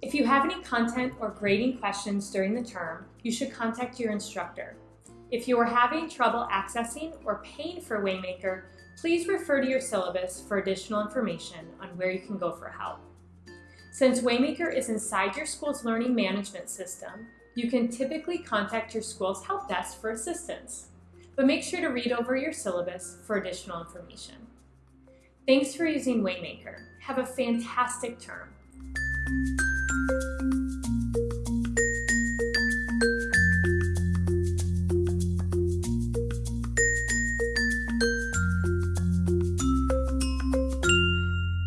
If you have any content or grading questions during the term, you should contact your instructor. If you are having trouble accessing or paying for Waymaker, please refer to your syllabus for additional information on where you can go for help. Since Waymaker is inside your school's learning management system, you can typically contact your school's help desk for assistance, but make sure to read over your syllabus for additional information. Thanks for using Waymaker. Have a fantastic term.